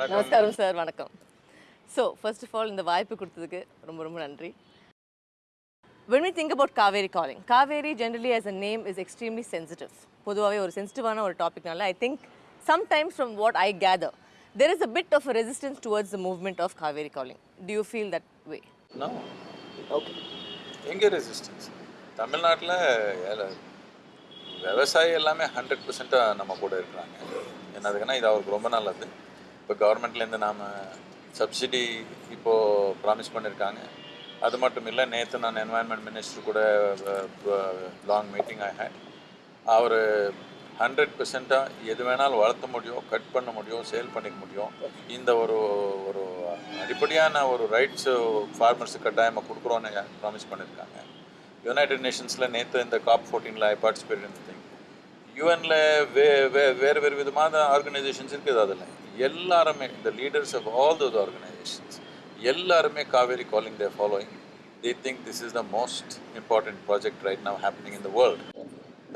நமஸ்காரம் சார் வணக்கம். So first of all இந்த வாய்ப்பு கொடுத்ததுக்கு ரொம்ப ரொம்ப நன்றி. When we think about Kaveri calling Kaveri generally as a name is extremely sensitive. பொதுவாகவே ஒரு சென்சிட்டிவான ஒரு டாபிக்னால I think sometimes from what I gather there is a bit of a resistance towards the movement of Kaveri calling you feel that way? No. okay. எங்கே resistance தமிழ்நாட்டில் விவசாயி எல்லாமே hundred பர்சண்ட்டாக நம்ம கூட இருக்கிறாங்க. என்னதுக்குன்னா இது அவருக்கு ரொம்ப நல்லது. இப்போ கவர்மெண்ட்லேருந்து நாம் சப்சிடி இப்போது ப்ராமிஸ் பண்ணியிருக்காங்க. அது மட்டும் இல்லை நேற்று நான் என்வாயன்மெண்ட் மினிஸ்டர் கூட லாங் மீட்டிங் ஐ ஹேட் அவர் ஹண்ட்ரட் பெர்சென்ட்டாக எது வேணாலும் வளர்த்த முடியும் கட் பண்ண முடியும் சேல் பண்ணிக்க முடியும். இந்த ஒரு ஒரு அடிப்படையான ஒரு ரைட்ஸு ஃபார்மர்ஸுக்கு கட்டாயமாக கொடுக்குறோன்னு ப்ராமிஸ் பண்ணியிருக்காங்க. யுனைடெட் நேஷன்ஸில் நேற்று இந்த காப் ஃபோர்டீனில் ஐ பார்ட்டிசிபேட் இந்த திங் யூஎனில் வே வே வேறு வேறு விதமான ஆர்கனைசேஷன்ஸ் இருக்குது அதில். எல்லாருமே இந்த leaders of all those organisations எல்லாருமே Kaveri calling they following they think this is the most important project right now happening in the world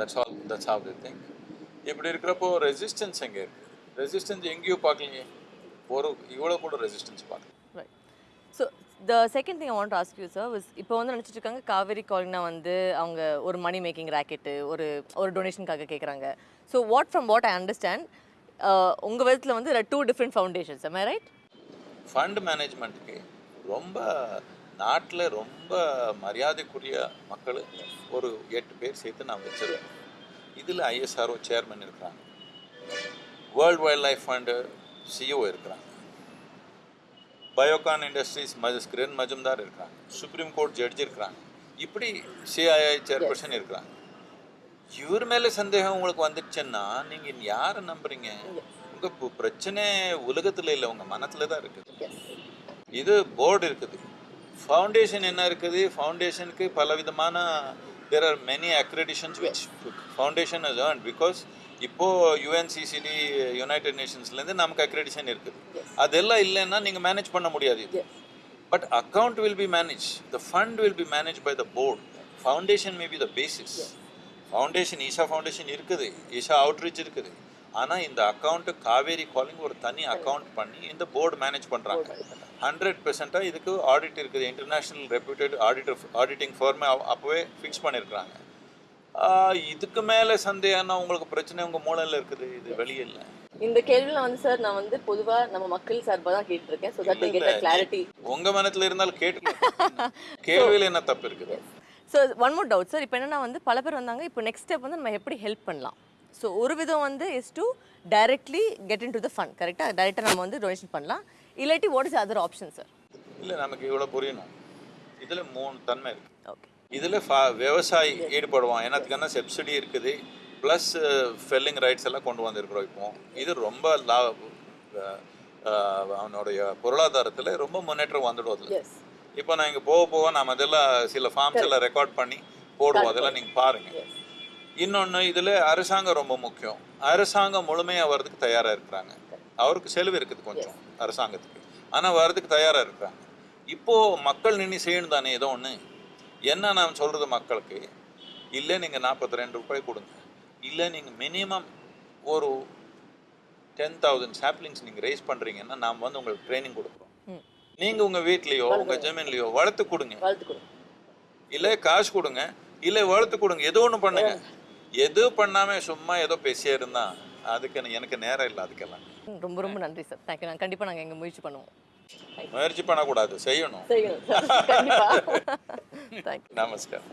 that's all that's how they think இப்படி இருக்கிறப்போ ரெசிஸ்டன்ஸ் எங்கே இருக்குது resistance எங்கேயோ பார்க்கலையே. ஒரு இவ்வளோ கூட ரெசிஸ்டன்ஸ் பார்க்கல. Right so the second thing I want ask you sir was இப்போ வந்து நினச்சிட்டு இருக்காங்க காவேரி காலினா வந்து அவங்க ஒரு மணி மேக்கிங் ராக்கெட்டு ஒரு ஒரு டொனேஷனுக்காக கேட்குறாங்க so what from what I understand உங்கள் விதத்தில் வந்து two different foundations am right fund மேனேஜ்மெண்ட்டுக்கு ரொம்ப நாட்டில் ரொம்ப மரியாதைக்குரிய மக்கள் ஒரு எட்டு பேர் சேர்த்து நான் வச்சுருவேன் இதில் ஐஎஸ்ஆர்ஓ சேர்மன் இருக்கிறாங்க. World wildlife fund CEO இருக்கிறாங்க. பயோகான் இண்டஸ்ட்ரீஸ் மஜ் கிரண் மஜும்தார் இருக்கிறாங்க சுப்ரீம் கோர்ட் ஜட்ஜ் இருக்கிறாங்க இப்படி சிஐஐ சேர்பர்சன் இருக்கிறாங்க இவர் மேலே சந்தேகம் உங்களுக்கு வந்துடுச்சுன்னா நீங்கள் யாரை நம்புறீங்க? உங்கள் பிரச்சனை உலகத்தில் இல்லை உங்கள் மனத்தில் தான் இருக்குது. இது போர்டு இருக்குது. ஃபவுண்டேஷன் என்ன இருக்குது? ஃபவுண்டேஷனுக்கு பல விதமான there are many accreditations which foundation is earn because இப்போ யுஎன்சிசிடி யுனைடெட் நேஷன்ஸ்லேருந்து நமக்கு அக்ரெடிஷன் இருக்குது. அதெல்லாம் இல்லைன்னா நீங்கள் மேனேஜ் பண்ண முடியாது. இது but account will be manage the fund will be manage by the board foundation may be the basis foundation Isha foundation இருக்குது. ஈஷா அவுட்ரீச் இருக்குது. ஆனால் இந்த அக்கௌண்ட்டு காவேரி காலிங் ஒரு தனி அக்கௌண்ட் பண்ணி இந்த போர்டு மேனேஜ் பண்ணுறாங்க ஹண்ட்ரட் பெர்சென்ட்டாக இதுக்கு ஆடிட் இருக்குது. இன்டர்நேஷ்னல் ரெப்யூட்டட் ஆடிட்டர் ஆடிட்டிங் ஃபார்மே அப்போவே ஃபிக்ஸ் பண்ணியிருக்கிறாங்க இதுக்கு மேலே சந்தேகம்னா உங்களுக்கு பிரச்சனை உங்கள் மூளையில் இருக்குது? இது வெளியே இல்லை இந்த கேள்வியில் வந்து சார் நான் வந்து பொதுவாக நம்ம மக்கள் சார்பாக தான் கேட்டிருக்கேன். ஸோ தட் கெட் கிளாரிட்டி உங்கள் மனத்தில் இருந்தாலும் கேட்டு கேள்வியில் என்ன தப்பு இருக்குது? So one more doubt sir இப்போ என்னன்னா வந்து பல பேர் வந்தாங்க. இப்போ நெக்ஸ்ட் ஸ்டெப் வந்து நம்ம எப்படி ஹெல்ப் பண்ணலாம்? ஸோ ஒரு விதம் வந்து is to directly get into the fund கரெக்டாக டைரெக்டாக நம்ம வந்து டொனேஷன் பண்ணலாம். இல்லாட்டி what is other option sir இல்லை நமக்கு இவ்வளோ புரியணும். இதில் மூணு தன்மை இருக்குது ஓகே இதில் ஃபா விவசாயி ஈடுபடுவான். என்னத்துக்குன்னா சப்சிடி இருக்குது. ப்ளஸ் ஃபெல்லிங் ரைட்ஸ் எல்லாம் கொண்டு வந்திருக்கிறோம் இப்போ. இது ரொம்ப லா அவனுடைய பொருளாதாரத்தில் ரொம்ப முன்னேற்றம் எஸ் இப்போ நான் இங்கே போக போக நாம் அதெல்லாம் சில ஃபார்ம்ஸ் எல்லாம் ரெக்கார்ட் பண்ணி போடுவோம். அதெல்லாம் நீங்கள் பாருங்கள் இன்னொன்று இதில் அரசாங்கம் ரொம்ப முக்கியம். அரசாங்கம் முழுமையாக வர்றதுக்கு தயாராக இருக்கிறாங்க. அவருக்கு செலவு இருக்குது கொஞ்சம் அரசாங்கத்துக்கு. ஆனால் வர்றதுக்கு தயாராக இருக்கிறாங்க. இப்போது மக்கள் நின்று செய்யணும் தானே ஏதோ ஒன்று என்ன நான் சொல்கிறது மக்களுக்கு? இல்லை நீங்கள் நாற்பத்தி ரெண்டு ரூபாய் கொடுங்க. இல்லை நீங்கள் மினிமம் ஒரு டென் தௌசண்ட் சாப்ளிங்ஸ் நீங்கள் ரைஸ் பண்ணுறீங்கன்னா நாம் வந்து உங்களுக்கு ட்ரைனிங் கொடுக்குறோம். ம். நீங்கள் உங்கள் வீட்லேயோ உங்கள் ஜமீன்லேயோ வளர்த்து கொடுங்க. இல்லை காசு கொடுங்க. இல்லை வளர்த்து கொடுங்க. ஏதோ ஒன்று பண்ணுங்க. எது பண்ணாமல் சும்மா ஏதோ பேசியே இருந்தா அதுக்கு எனக்கு- நேரம் இல்லை அதுக்கெல்லாம். ரொம்ப ரொம்ப நன்றி சார். தேங்க்யூ நாங்கள் கண்டிப்பாக நாங்கள் எங்கள் முயற்சி பண்ணுவோம். முயற்சி பண்ணக்கூடாது செய்யணும். நமஸ்காரம்.